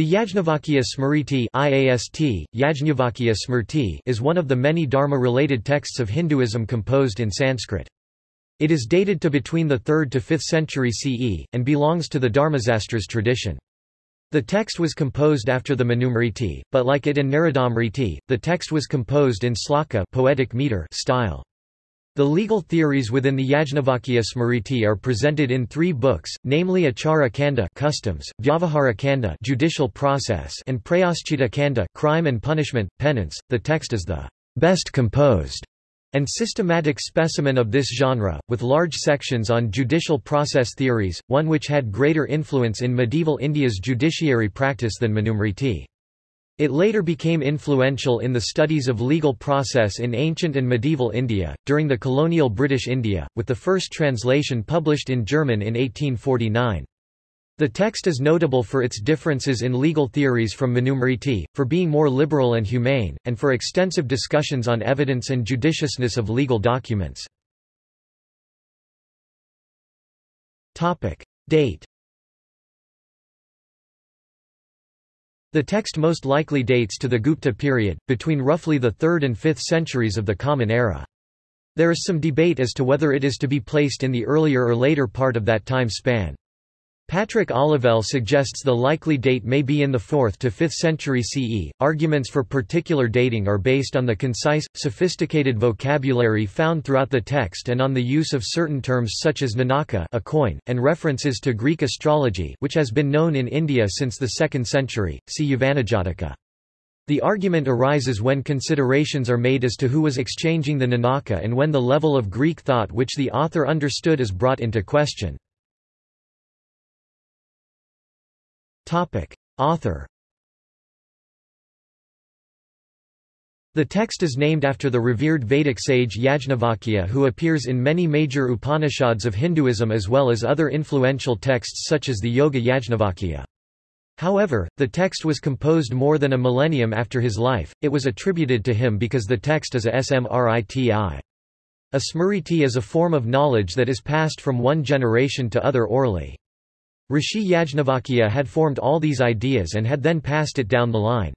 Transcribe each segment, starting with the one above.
The Yajnavalkya Smriti IAST, Yajnavalkya Smrti is one of the many Dharma-related texts of Hinduism composed in Sanskrit. It is dated to between the 3rd to 5th century CE, and belongs to the Dharmasastras tradition. The text was composed after the Manusmriti, but like it and Naradasmriti, the text was composed in sloka poetic meter style. The legal theories within the Yajnavalkya Smriti are presented in three books, namely Achara Kanda customs, Vyavahara Kanda judicial process and Prayaschita Kanda crime and punishment, penance. The text is the best composed and systematic specimen of this genre, with large sections on judicial process theories, one which had greater influence in medieval India's judiciary practice than Manusmriti. It later became influential in the studies of legal process in ancient and medieval India, during the colonial British India, with the first translation published in German in 1849. The text is notable for its differences in legal theories from Manusmriti, for being more liberal and humane, and for extensive discussions on evidence and judiciousness of legal documents. Date The text most likely dates to the Gupta period, between roughly the 3rd and 5th centuries of the Common Era. There is some debate as to whether it is to be placed in the earlier or later part of that time span. Patrick Olivelle suggests the likely date may be in the 4th to 5th century CE. Arguments for particular dating are based on the concise, sophisticated vocabulary found throughout the text and on the use of certain terms such as nanaka, a coin, and references to Greek astrology, which has been known in India since the 2nd century. See Yavanajataka. The argument arises when considerations are made as to who was exchanging the nanaka and when the level of Greek thought which the author understood is brought into question. Author The text is named after the revered Vedic sage Yajnavalkya who appears in many major Upanishads of Hinduism as well as other influential texts such as the Yoga Yajnavalkya. However, the text was composed more than a millennium after his life, it was attributed to him because the text is a smriti. A smriti is a form of knowledge that is passed from one generation to other orally. Rishi Yajnavalkya had formed all these ideas and had then passed it down the line.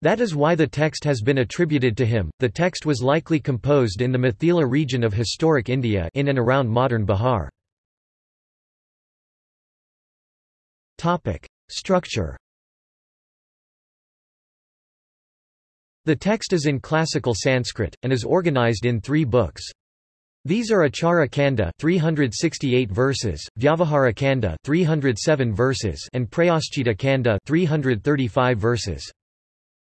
That is why the text has been attributed to him. The text was likely composed in the Mithila region of historic India in and around modern Bihar. Topic: Structure. The text is in classical Sanskrit and is organized in 3 books. These are Achara Kanda 368 verses, Vyavahara Kanda 307 verses and Prayaschita Kanda 335 verses.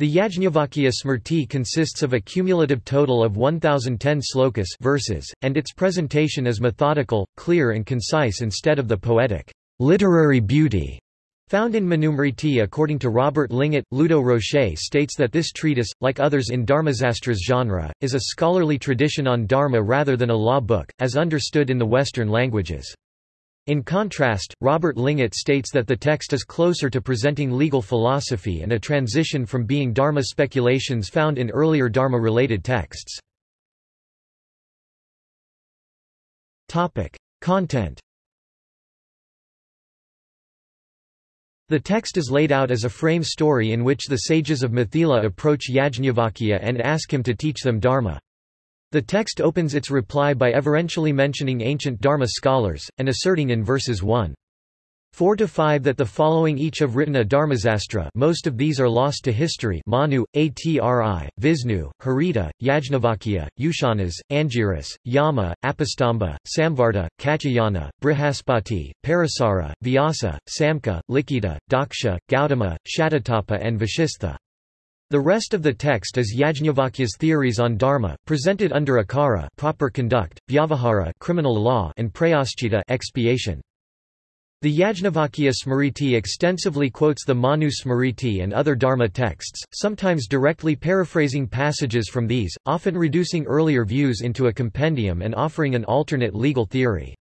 The Yajnavalkya Smrti consists of a cumulative total of 1010 slokas verses, and its presentation is methodical, clear and concise instead of the poetic, literary beauty Found in Manusmriti according to Robert Lingat, Ludo Rocher states that this treatise, like others in Dharmasastras genre, is a scholarly tradition on Dharma rather than a law book, as understood in the Western languages. In contrast, Robert Lingat states that the text is closer to presenting legal philosophy and a transition from being Dharma speculations found in earlier Dharma-related texts. Content The text is laid out as a frame story in which the sages of Mithila approach Yajnavalkya and ask him to teach them Dharma. The text opens its reply by everentially mentioning ancient Dharma scholars, and asserting in verses 1. 4 to 5 that the following each have written a Dharmasastra most of these are lost to history Manu, Atri, Visnu, Harita, Yajnavalkya, Ushanas, Angiras, Yama, Apastamba, Samvarta, Katyayana, Brihaspati, Parasara, Vyasa, Samka, Likita, Daksha, Gautama, Shatatapa and Vashistha. The rest of the text is Yajnavalkya's theories on dharma, presented under akara proper conduct, vyavahara criminal law and prayaschita expiation. The Yajnavalkya Smriti extensively quotes the Manu Smriti and other Dharma texts, sometimes directly paraphrasing passages from these, often reducing earlier views into a compendium and offering an alternate legal theory.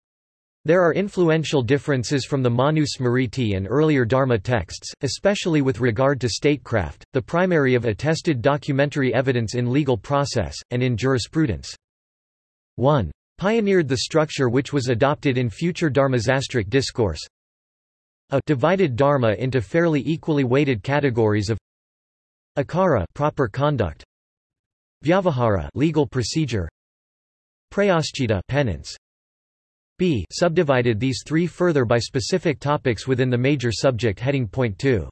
There are influential differences from the Manu Smriti and earlier Dharma texts, especially with regard to statecraft, the primary of attested documentary evidence in legal process, and in jurisprudence. 1 pioneered the structure which was adopted in future Dharmasastric discourse. a divided dharma into fairly equally weighted categories of akara proper conduct. Vyavahara legal procedure. Prayaschita penance. B subdivided these three further by specific topics within the major subject heading point 2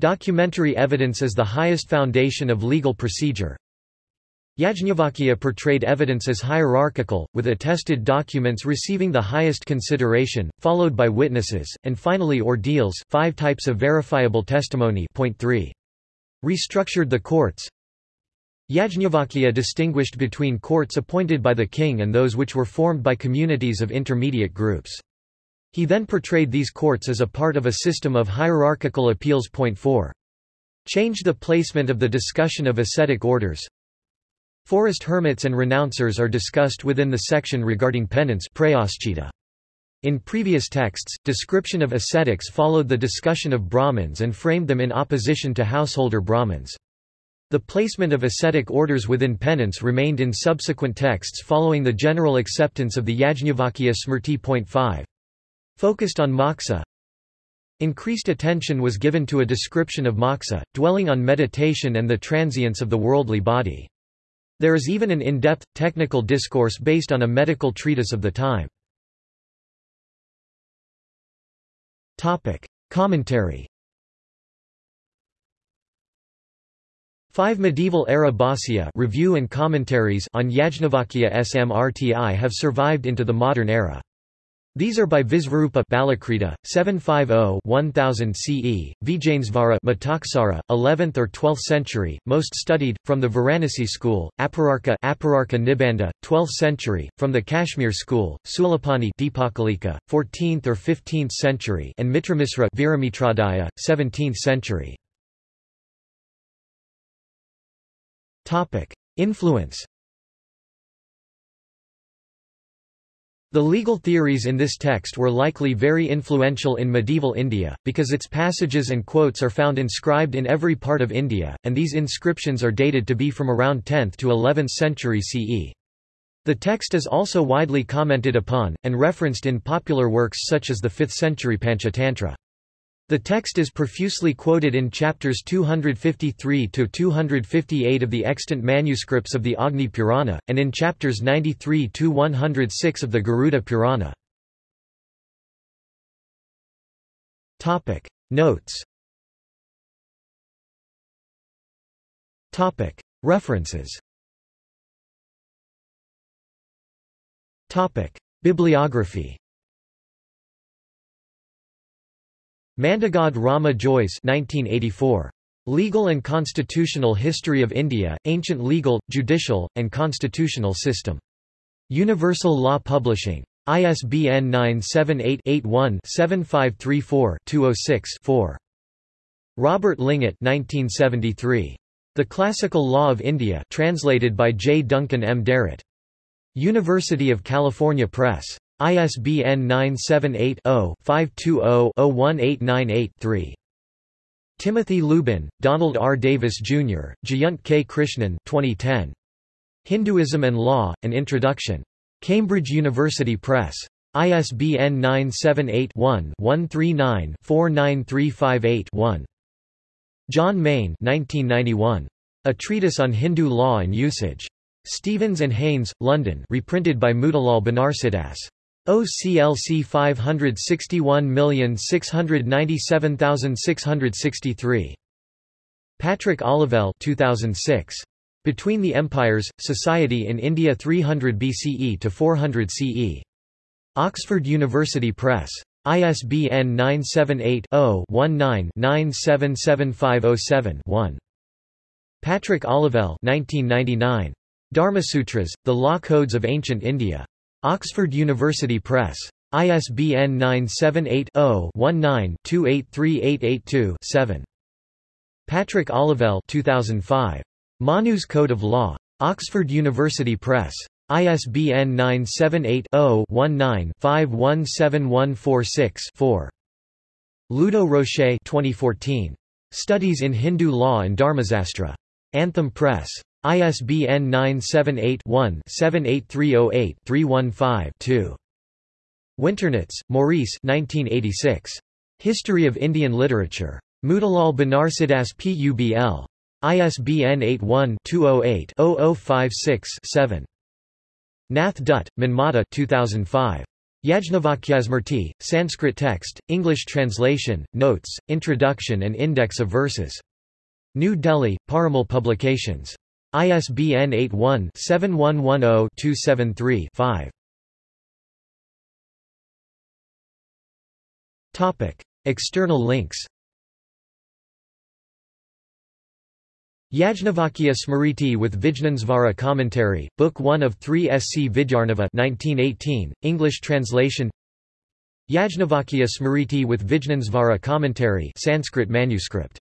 documentary evidence is the highest foundation of legal procedure Yajnavalkya portrayed evidence as hierarchical, with attested documents receiving the highest consideration, followed by witnesses, and finally ordeals five types of verifiable testimony point 3. Restructured the courts Yajnavalkya distinguished between courts appointed by the king and those which were formed by communities of intermediate groups. He then portrayed these courts as a part of a system of hierarchical appeals. Point 4. Changed the placement of the discussion of ascetic orders, Forest hermits and renouncers are discussed within the section regarding penance In previous texts, description of ascetics followed the discussion of Brahmins and framed them in opposition to householder Brahmins. The placement of ascetic orders within penance remained in subsequent texts following the general acceptance of the Yajnavalkya Smrti. 5. Focused on moksha, Increased attention was given to a description of moksha, dwelling on meditation and the transience of the worldly body. There is even an in-depth, technical discourse based on a medical treatise of the time. Commentary Five medieval-era bhāsya review and commentaries on Yajnavalkya Smrti have survived into the modern era. These are by Visvarupa Balakrita, 750-1000 CE, Vijnanesvara Mitaksara, 11th or 12th century, most studied, from the Varanasi school, Apararka Apararka Nibandha, 12th century, from the Kashmir school, Sulapani Deepakalika, 14th or 15th century and Mitramisra Viramitrodaya, 17th century. Influence The legal theories in this text were likely very influential in medieval India, because its passages and quotes are found inscribed in every part of India, and these inscriptions are dated to be from around 10th to 11th century CE. The text is also widely commented upon, and referenced in popular works such as the 5th century Panchatantra. The text is profusely quoted in chapters 253 to 258 of the extant manuscripts of the Agni Purana, and in chapters 93 to 106 of the Garuda Purana. Topic. Notes. Topic. References. Topic. Bibliography Mandagad Rama Jois 1984. Legal and Constitutional History of India, Ancient Legal, Judicial, and Constitutional System. Universal Law Publishing. ISBN 978-81-7534-206-4. Robert Lingat 1973. The Classical Law of India translated by J. Duncan M. Derrett. University of California Press. ISBN 978-0-520-01898-3. Timothy Lubin, Donald R. Davis, Jr., Jayant K. Krishnan 2010. Hinduism and Law, An Introduction. Cambridge University Press. ISBN 978-1-139-49358-1. John Mayne 1991. A Treatise on Hindu Law and Usage. Stevens and Haynes, London reprinted by Motilal Banarsidass. OCLC 561697663. Patrick Olivelle 2006. Between the Empires, Society in India 300 BCE to 400 CE. Oxford University Press. ISBN 978-0-19-977507-1. Patrick Olivelle 1999. Dharmasutras, The Law Codes of Ancient India. Oxford University Press. ISBN 978-0-19-283882-7. Patrick Olivelle 2005. Manu's Code of Law. Oxford University Press. ISBN 978-0-19-517146-4. Ludo Rocher 2014. Studies in Hindu Law and Dharmasastra. Anthem Press. ISBN 978-1-78308-315-2. Winternitz, Maurice 1986. History of Indian Literature. Motilal Banarsidass Publ. ISBN 81-208-0056-7. Nath Dutt, Manmata 2005. Yajnavalkyasmriti, Sanskrit text, English translation, notes, introduction and index of verses. New Delhi, Parimal Publications. ISBN 81-7110-273-5. External links. Yajnavalkya Smriti with Vijnanesvara Commentary, Book 1 of 3 SC Vidyarnava 1918, English translation. Yajnavalkya Smriti with Vijnanesvara Commentary Sanskrit manuscript